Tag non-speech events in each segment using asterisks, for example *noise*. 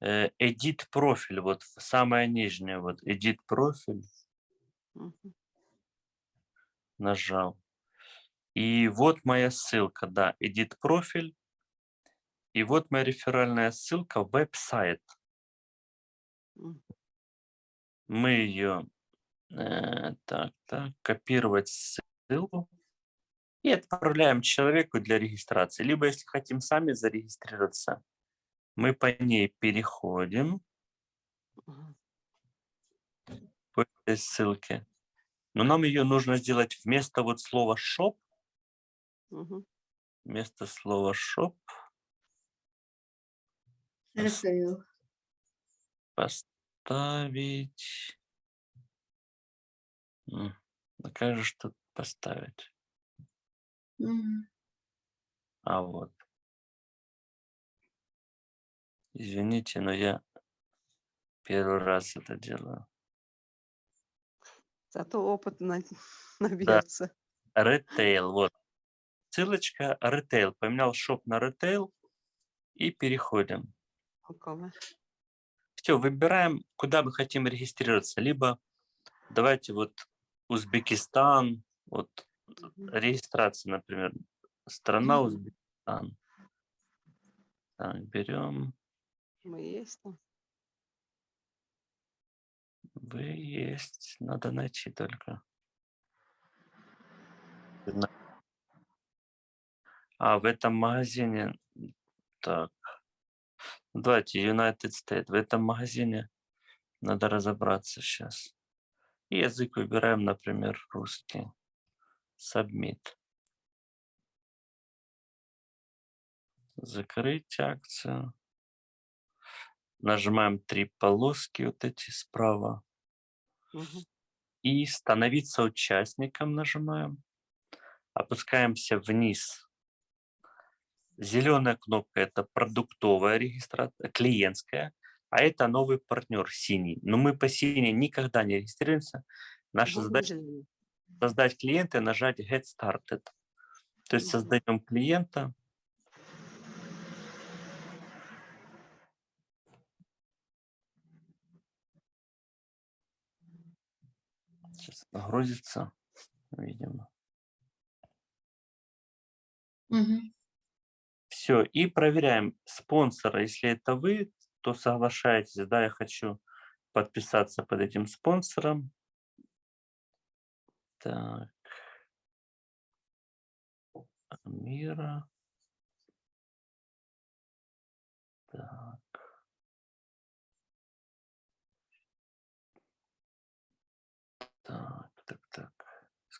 э, edit профиль, вот самое нижнее, вот edit профиль Мгм. нажал. И вот моя ссылка, да, edit профиль. И вот моя реферальная ссылка веб-сайт. М. Мы ее, э, так, так, копировать ссылку и отправляем человеку для регистрации. Либо, если хотим сами зарегистрироваться, мы по ней переходим по этой ссылке. Но нам ее нужно сделать вместо вот слова shop, вместо слова shop поставить. Ж тут поставить? А вот. Извините, но я первый раз это делаю. Зато опыт на- *laughs* набьется. Retail, вот. Ссылочка retail. Поменял shop на retail и переходим. Какого? Все, выбираем, куда мы хотим регистрироваться. Либо давайте вот Узбекистан, вот Мгм. регистрация, например, страна. Узбекистан. Так, берем, Мы есть там. вы есть, надо найти только. А, в этом магазине, так, ну, давайте United States, в этом магазине надо разобраться сейчас. И язык выбираем, например, русский. Submit. Закрыть акцию. Нажимаем три полоски вот эти справа. И становиться участником нажимаем. Опускаемся вниз. Зеленая кнопка это продуктовая регистрация, клиентская, а это новый партнер синий. Но мы по синей никогда не регистрируемся. Наша Будем задача создать клиента и нажать Get Started. То есть создаем клиента. Сейчас грузится, видимо. Мгм. Все, и проверяем спонсора. Если это вы, то соглашаетесь, да, я хочу подписаться под этим спонсором. Так. Мира. Так. Так,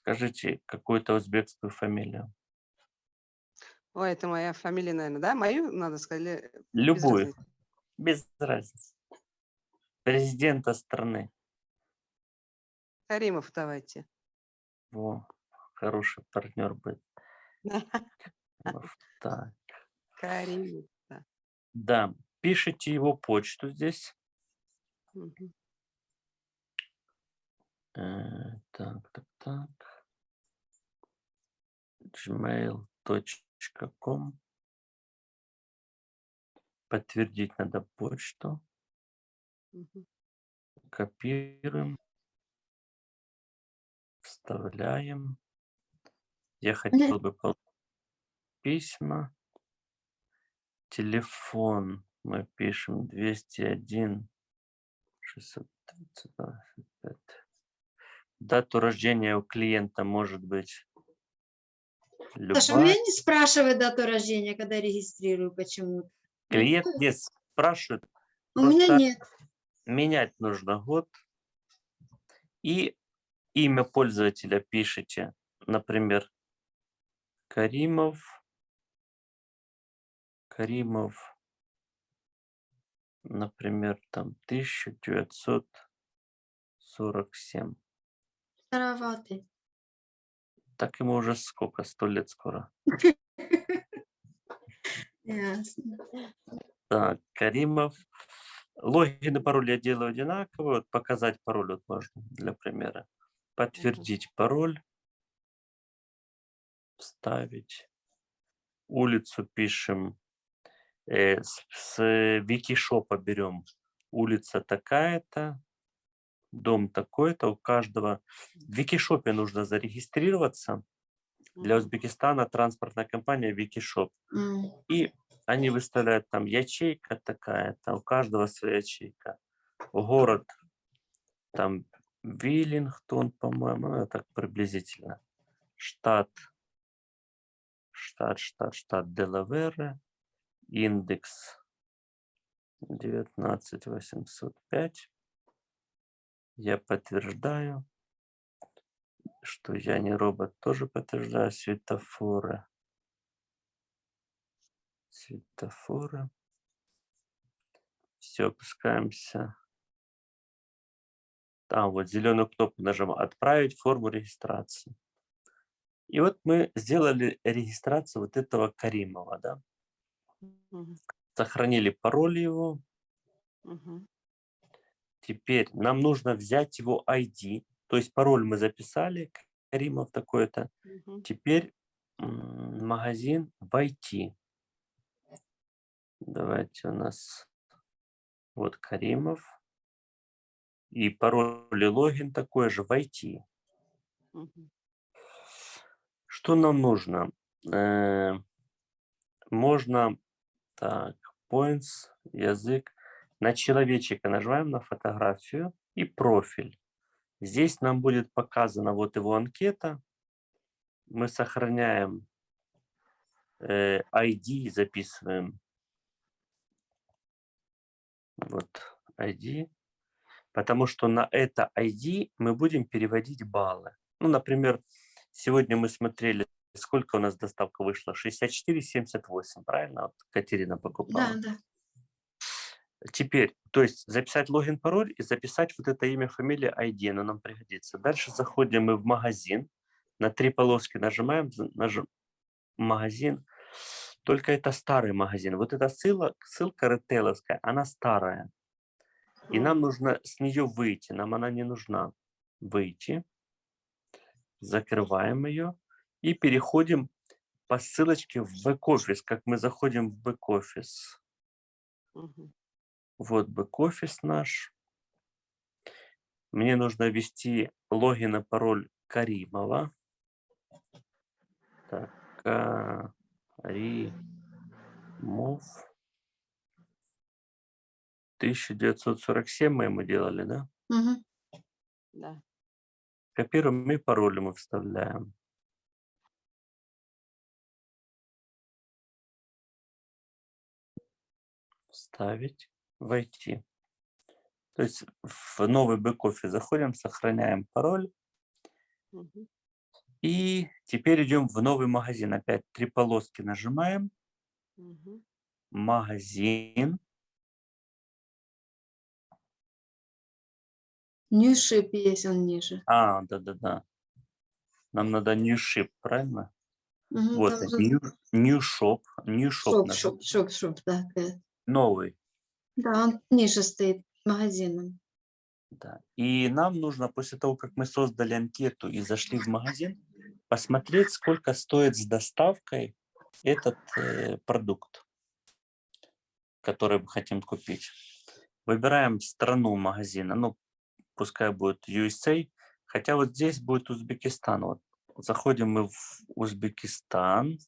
Скажите какую-то узбекскую фамилию. Ой, это моя фамилия, наверное, да? Мою надо сказать? или без Любую. разницы? Без разницы. Президента страны. Каримов давайте. Во, хороший партнер будет. Так. *laughs* Каримов. Да, пишите его почту здесь. Э, Так, так, так. gmail.com. Подтвердить надо почту. Копируем. Вставляем. Я хотел бы письма. Телефон мы пишем 201 632 65. Дату рождения у клиента может быть Саша, у меня любая. не спрашивает дату рождения, когда регистрирую почему-то. Клиент не спрашивает, У меня нет. менять нужно год. И имя пользователя пишите, например, Каримов. Каримов, например, там 1947. Староватый. Так ему уже сколько? Сто лет скоро. *laughs* Ясно. Так, Каримов. Логин и пароль я делаю одинаково. Вот показать пароль вот можно для примера. Подтвердить пароль. Вставить. Улицу пишем Э, с, с Викишопа берем улица такая-то, дом такой-то, у каждого. В Викишопе нужно зарегистрироваться. Для. Узбекистана транспортная компания Викишоп. И они выставляют там ячейка такая-то, у каждого своя ячейка. Город там Виллингтон, по-моему, ну, так приблизительно. Штат, штат, штат, штат Делавере, индекс 19805. Я подтверждаю, что я не робот, тоже подтверждаю светофоры. Светофоры. Все, опускаемся. Там вот зеленую кнопку нажимаем «Отправить форму регистрации». И вот мы сделали регистрацию вот этого Каримова, да? Мгм. Сохранили пароль его. Мгм. Теперь нам нужно взять его ID. То есть пароль мы записали, Каримов такой-то. Мгм. Теперь магазин войти. Давайте у нас вот Каримов. И пароль и логин такой же войти. Мгм. Что нам нужно? Э, Можно так, points, язык. На человечика нажимаем на фотографию и профиль. Здесь нам будет показана вот его анкета. Мы сохраняем э, ID, записываем. Вот ID. Потому что на это ID мы будем переводить баллы. Ну, например, сегодня мы смотрели, сколько у нас доставка вышла? 64,78, правильно? Вот Катерина покупала. Да, да. Теперь, то есть записать логин, пароль и записать вот это имя, фамилия, ID, оно нам пригодится. Дальше заходим мы в магазин, на три полоски нажимаем, нажим, магазин. Только это старый магазин. Вот эта ссылка, ссылка ритейловская, она старая. И нам нужно с нее выйти, нам она не нужна. Выйти, закрываем ее и переходим по ссылочке в бэк-офис, как мы заходим в бэк-офис. Вот бэк-офис наш. Мне нужно ввести логин и пароль Каримова. Так, Каримов. 1947 мы ему делали, да? Мгм. Да. Копируем и пароль мы вставляем. Вставить, войти. То есть в новый бэк-офис заходим, сохраняем пароль. И теперь идем в новый магазин. Опять три полоски нажимаем. Мгм. Магазин. New ship есть он ниже. А, да-да-да. Нам надо new ship, правильно? Мгм, Вот. New shop. Shop, shop, shop, shop, да. Новый. Да, он ниже стоит магазином. Да. И нам нужно после того, как мы создали анкету и зашли в магазин, посмотреть, сколько стоит с доставкой этот э, продукт, который мы хотим купить. Выбираем страну магазина, ну, пускай будет USA, хотя вот здесь будет Узбекистан. Вот заходим мы в Узбекистан.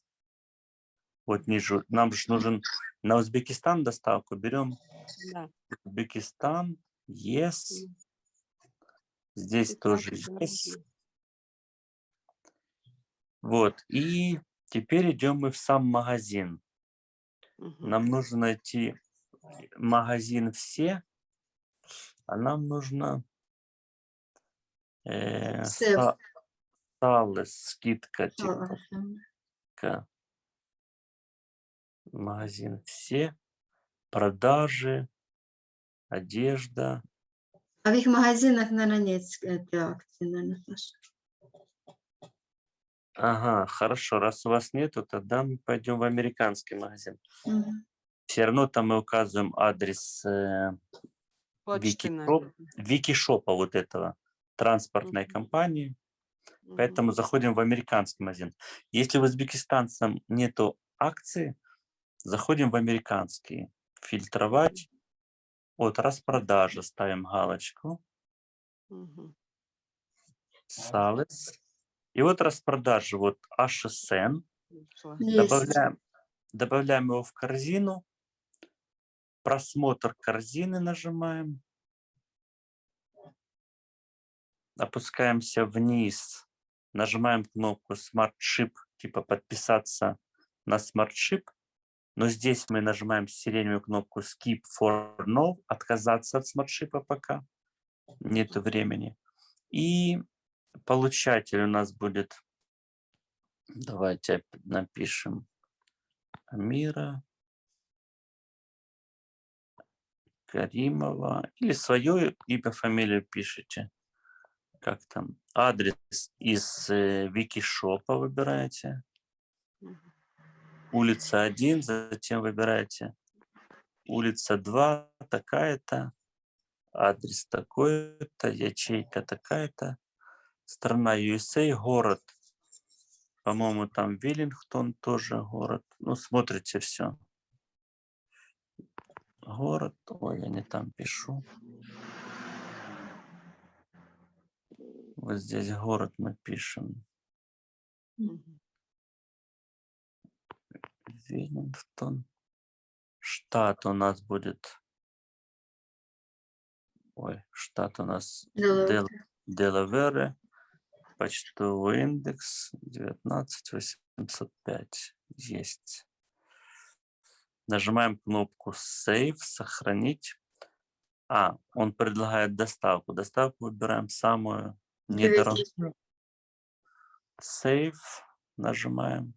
Вот ниже, нам же нужен на Узбекистан доставку, берем Да. Узбекистан, yes. Здесь тоже 15 есть. магазин. Вот, и теперь идем мы в сам магазин. Мгм. Нам нужно найти магазин все, а нам нужно э, Сев. ста- сталый, скидка, типа, магазин все, продажи, одежда. А в их магазинах, наверное, нет этой акции, наверное, Саша. Ага, хорошо, раз у вас нету, тогда мы пойдем в американский магазин. Мгм. Все равно там мы указываем адрес э, Викишоп. Викишопа вот этого, транспортной Мгм. компании. Поэтому заходим в американский магазин. Если в узбекистанцам нету акции, Заходим в американский. Фильтровать. Вот распродажа. Ставим галочку. Мгм. Sales. И вот распродажа. Вот HSN. Есть. Добавляем, добавляем его в корзину. Просмотр корзины нажимаем. Опускаемся вниз. Нажимаем кнопку Smart Ship, типа подписаться на Smart Ship. Но здесь мы нажимаем сиреневую кнопку Skip for No, отказаться от Ship пока. Нет времени. И получатель у нас будет, давайте напишем, Амира Каримова. Или свое имя, фамилию пишите. Как там? Адрес из э, Викишопа выбираете. Улица 1, затем выбираете улица 2, такая-то, адрес такой-то, ячейка такая-то, страна USA, город, по-моему, там Виллингтон тоже город. Ну, смотрите все. Город, ой, я не там пишу. Вот здесь город мы пишем. Виллингтон. Штат у нас будет. Ой, штат у нас Делавэр. Дел- Делавере. Почтовый индекс 19805. Есть. Нажимаем кнопку Save, сохранить. А, он предлагает доставку. Доставку выбираем самую недорогую. Save нажимаем.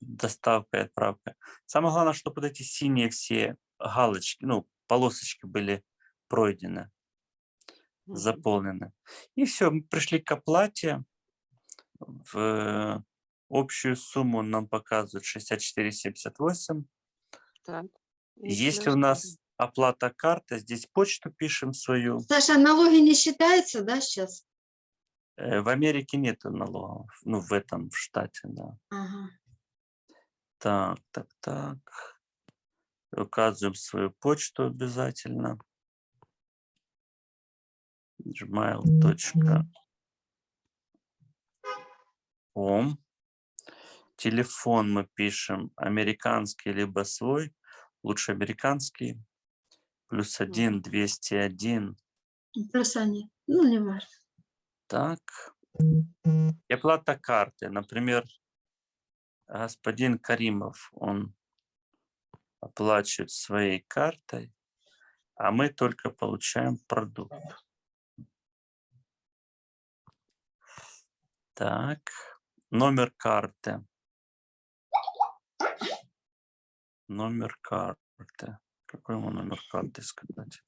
Доставка и отправка. Самое главное, чтобы вот эти синие все галочки, ну, полосочки были пройдены, заполнены. И все, мы пришли к оплате. В общую сумму нам показывают 64,78. Так. Если у нас оплата карта, здесь почту пишем свою. Саша, налоги не считаются, да, сейчас? Э, В Америке нет налогов, ну, в этом, в штате, да. Ага. Так, так, так. Указываем свою почту обязательно. gmail.com. Телефон мы пишем американский либо свой. Лучше американский. Плюс один, 201. Плюс они. Ну, не важно. Так. И оплата карты. Например, господин Каримов, он оплачивает своей картой, а мы только получаем продукт. Так, номер карты. Номер карты. Какой ему номер карты сказать?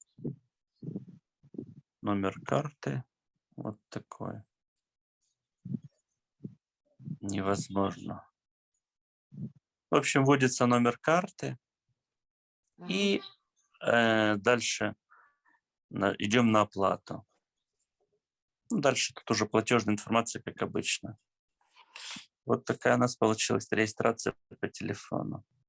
Номер карты вот такой. Невозможно. В общем, вводится номер карты. И э, дальше на- идем на оплату. Ну, Дальше тут уже платежная информация, как обычно. Вот такая у нас получилась регистрация по телефону.